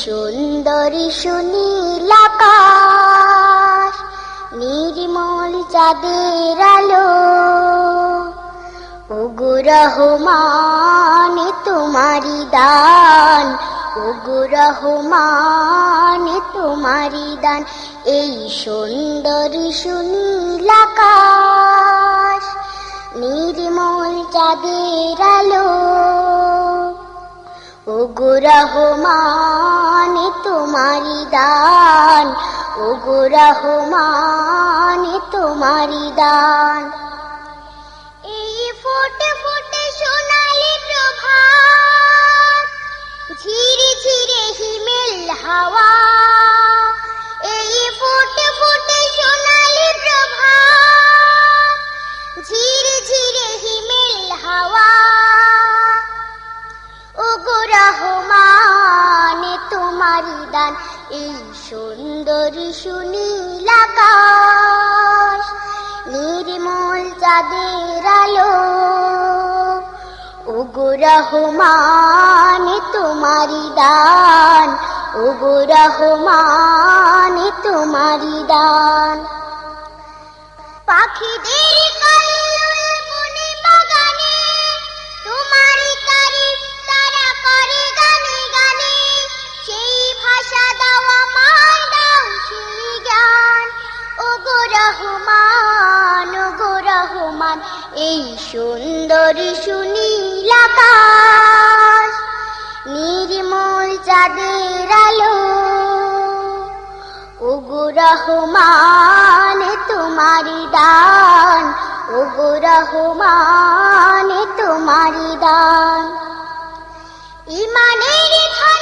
সুন্দরী সুনীল আকাশ, নির্মল চাঁদের আলো, ওগো রহমান তোমারি দান, ওগো রহমান তোমারি দান, এই সুন্দরী সুনীল আকাশ, নির্মল চাঁদের আলো, ওগো রহমান তোমারি দান, ওগো রহমান তোমারি দান। এই ফোটে ফোটে সোনালি প্রভাত ঝিরে ঝিরে হিমেল হাওয়া, এই ফোটে তোমারি দান এই সুন্দর সুনীল আকাশ, নির্মল চাঁদের আলো। ওগো রহমান তোমারি দান। ওগো রহমান তোমারি দান। পাখিদের কল্লোল এই সুন্দর সুনীল আকাশ নির্মল চাঁদের আলো। ওগো রহমান, তোমারি দান। ওগো রহমান, তোমারি দান। ইমানের ধনে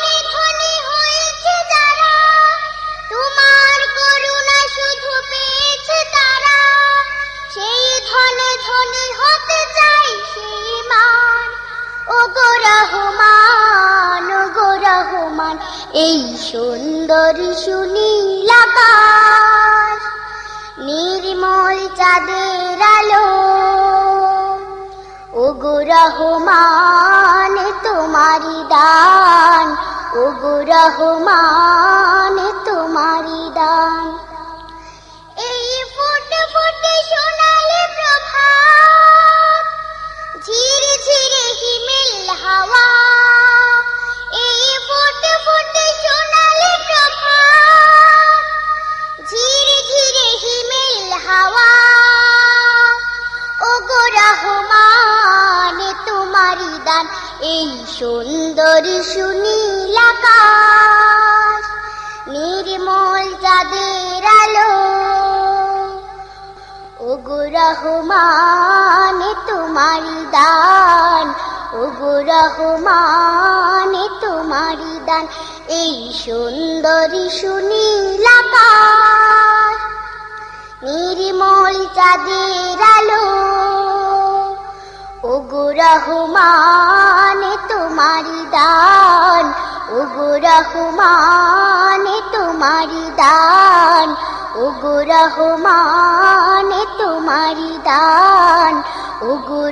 ধনে হতে চাই ওগো রহমান এই সুন্দর সুনীল নির্মল চাঁদের আলো। ওগো রহমান তোমারি দান। ওগো রহমান এই সুন্দর সুনীল আকাশ, নির্মল চাঁদের আলো। ওগো রহমান তোমারি দান। ওগো রহমান তোমারি দান। এই সুন্দর সুনীল আকাশ, নির্মল চাঁদের আলো। ওগো রহমান তোমারি দান ওগো রহমান তোমারি দান ওগো রহমান তোমারি দান ওগো